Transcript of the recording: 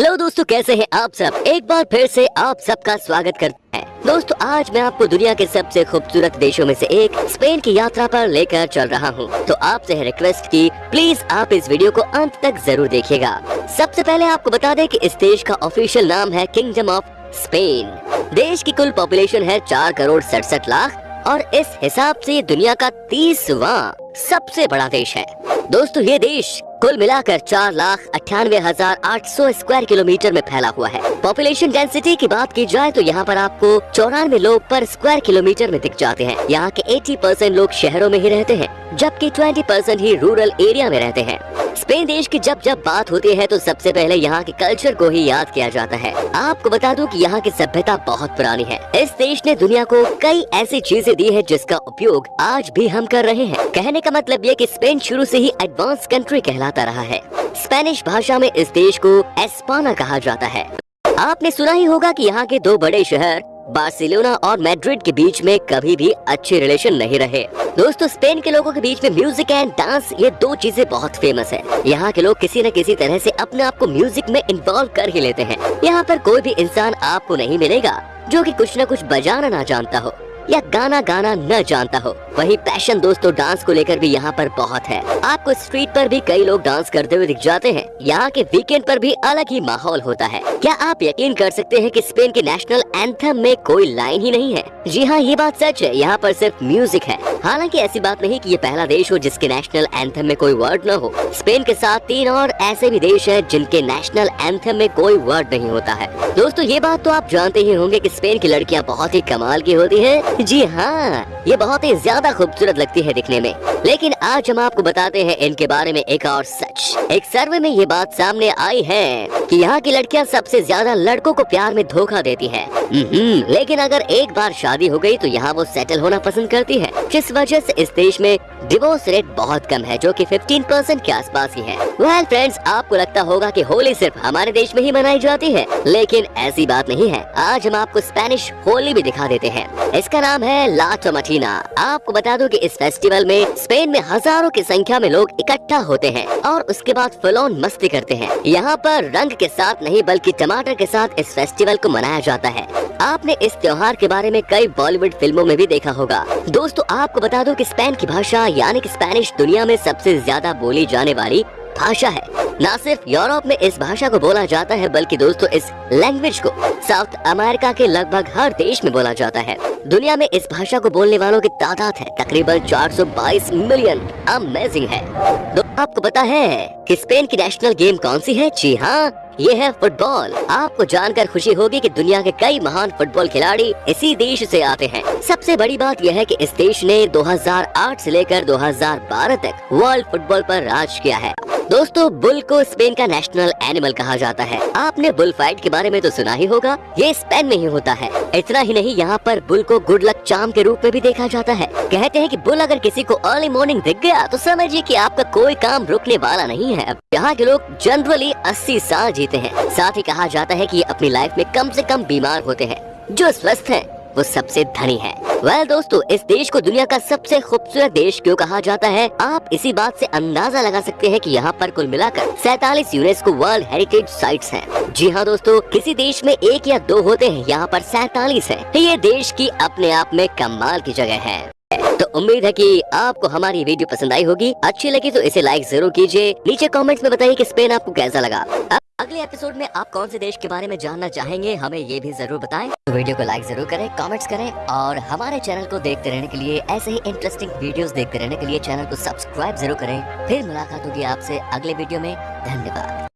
Hello दोस्तों, कैसे हैं आप सब? एक बार फिर से आप सबका स्वागत करते हैं। दोस्तों, आज मैं आपको दुनिया के सबसे खूबसूरत देशों में से एक, स्पेन की यात्रा पर लेकर चल रहा हूँ। तो आपसे है रिक्वेस्ट की प्लीज़ आप इस वीडियो को अंत तक ज़रूर देखिएगा। सबसे पहले आपको बता दें कि इस देश का ऑफिशियल नाम है किंगडम ऑफ़ स्पेन देश की कुल पॉपुलेशन है चार करोड़ सड़सठ लाख और इस हिसाब से दुनिया का तीसवा सबसे बड़ा देश है। दोस्तों, ये देश कुल मिलाकर चार लाख अट्ठानवे हज़ार आठ सौ स्क्वायर किलोमीटर में फैला हुआ है। पॉपुलेशन डेंसिटी की बात की जाए तो यहाँ पर आपको चौरानवे लोग पर स्क्वायर किलोमीटर में दिख जाते हैं। यहाँ के 80 परसेंट लोग शहरों में ही रहते हैं। जबकि 20 परसेंट ही रूरल एरिया में रहते हैं। स्पेन देश की जब जब बात होती है तो सबसे पहले यहाँ के कल्चर को ही याद किया जाता है। आपको बता दूँ कि यहाँ की सभ्यता बहुत पुरानी है। इस देश ने दुनिया को कई ऐसी चीज़ें दी है, जिसका उपयोग आज भी हम कर रहे हैं। कहने का मतलब ये कि स्पेन शुरू से ही एडवांस कंट्री कहलाता रहा है। स्पेनिश भाषा में इस देश को एस्पाना कहा जाता है। आपने सुना ही होगा कि यहाँ के दो बड़े शहर बार्सिलोना और मैड्रिड के बीच में कभी भी अच्छे रिलेशन नहीं रहे। दोस्तों, स्पेन के लोगों के बीच में म्यूज़िक एंड डांस ये दो चीज़ें बहुत फ़ेमस है। यहाँ के लोग किसी न किसी तरह से अपने आप को म्यूज़िक में इन्वॉल्व कर ही लेते हैं। यहाँ पर कोई भी इंसान आपको नहीं मिलेगा, जो कि कुछ न कुछ बजाना ना जानता हो, या गाना गाना न जानता हो। वही पैशन दोस्तों डांस को लेकर भी यहाँ पर बहुत है। आपको स्ट्रीट पर भी कई लोग डांस करते हुए दिख जाते हैं। यहाँ के वीकेंड पर भी अलग ही माहौल होता है। क्या आप यकीन कर सकते हैं कि स्पेन के नेशनल एंथम में कोई लाइन ही नहीं है। जी हाँ ये बात सच है। यहाँ पर सिर्फ़ म्यूज़िक है। हालाँकि ऐसी बात नहीं कि ये पहला देश हो जिसके नेशनल एंथम में कोई वर्ड न हो। स्पेन के साथ तीन और ऐसे भी देश हैं जिनके नेशनल एंथम में कोई वर्ड नहीं होता है। दोस्तों, ये बात तो आप जानते ही होंगे की स्पेन की लड़कियाँ बहुत ही कमाल की होती है। जी हाँ ये बहुत ही ज़्यादा खूबसूरत लगती है दिखने में। लेकिन आज हम आपको बताते हैं इनके बारे में एक और सच। एक सर्वे में ये बात सामने आई है कि यहाँ की लड़कियाँ सबसे ज़्यादा लड़कों को प्यार में धोखा देती है। लेकिन अगर एक बार शादी हो गई तो यहाँ वो सेटल होना पसंद करती है। जिस वजह से इस देश में डिवोर्स रेट बहुत कम है, जो कि 15 परसेंट के आसपास ही है। वेल फ्रेंड्स आपको लगता होगा कि होली सिर्फ़ हमारे देश में ही मनाई जाती है, लेकिन ऐसी बात नहीं है। आज हम आपको स्पेनिश होली भी दिखा देते हैं। इसका नाम है ला टोमाटीना आपको बता दूँ कि इस फेस्टिवल में स्पेन में हज़ारों की संख्या में लोग इकट्ठा होते हैं और उसके बाद फलोन मस्ती करते हैं। यहाँ पर रंग के साथ नहीं, बल्कि टमाटर के साथ इस फेस्टिवल को मनाया जाता है। आपने इस त्योहार के बारे में कई बॉलीवुड फ़िल्मों में भी देखा होगा। दोस्तों, आपको बता दो कि स्पेन की भाषा, यानी कि स्पेनिश दुनिया में सबसे ज़्यादा बोली जाने वाली भाषा है। न सिर्फ़ यूरोप में इस भाषा को बोला जाता है, बल्कि दोस्तों, इस लैंग्वेज को साउथ अमेरिका के लगभग हर देश में बोला जाता है। दुनिया में इस भाषा को बोलने वालों की तादाद है, तकरीबन 422 मिलियन अमेजिंग है। तो आपको पता है कि स्पेन की नेशनल गेम कौन सी है? जी हाँ ये है फुटबॉल। आपको जानकर खुशी होगी कि दुनिया के कई महान फुटबॉल खिलाड़ी इसी देश से आते हैं। सबसे बड़ी बात यह है कि इस देश ने 2008 से लेकर 2012 तक वर्ल्ड फुटबॉल पर राज किया है। दोस्तों, बुल को स्पेन का नेशनल एनिमल कहा जाता है। आपने बुल फाइट के बारे में तो सुना ही होगा, ये स्पेन में ही होता है। इतना ही नहीं, यहाँ पर बुल को गुड लक चाम के रूप में भी देखा जाता है। कहते हैं कि बुल अगर किसी को अर्ली मॉर्निंग दिख गया तो समझिए कि आपका कोई काम रुकने वाला नहीं है। यहाँ के लोग जनरली 80 साल जीते हैं। साथ ही कहा जाता है कि अपनी लाइफ में कम से कम बीमार होते हैं, जो स्वस्थ हैं। वो सबसे धनी है। वेल well, दोस्तों इस देश को दुनिया का सबसे खूबसूरत देश क्यों कहा जाता है? आप इसी बात से अंदाज़ा लगा सकते हैं कि यहाँ पर कुल मिलाकर सैतालीस यूनेस्को वर्ल्ड हेरिटेज साइट्स हैं। जी हाँ दोस्तों किसी देश में एक या दो होते हैं यहाँ पर सैतालीस है। ये देश की अपने आप में कमाल की जगह है। तो उम्मीद है कि आपको हमारी वीडियो पसंद आई होगी। अच्छी लगी तो इसे लाइक ज़रूर कीजिए। नीचे कमेंट्स में बताइए कि स्पेन आपको कैसा लगा। अगले एपिसोड में आप कौन से देश के बारे में जानना चाहेंगे, हमें ये भी ज़रूर बताएँ। तो वीडियो को लाइक ज़रूर करें कमेंट्स करें और हमारे चैनल को देखते रहने के लिए ऐसे ही इंटरेस्टिंग वीडियोस देखते रहने के लिए चैनल को सब्सक्राइब ज़रूर करें। फिर मुलाकात होगी आपसे अगले वीडियो में। धन्यवाद।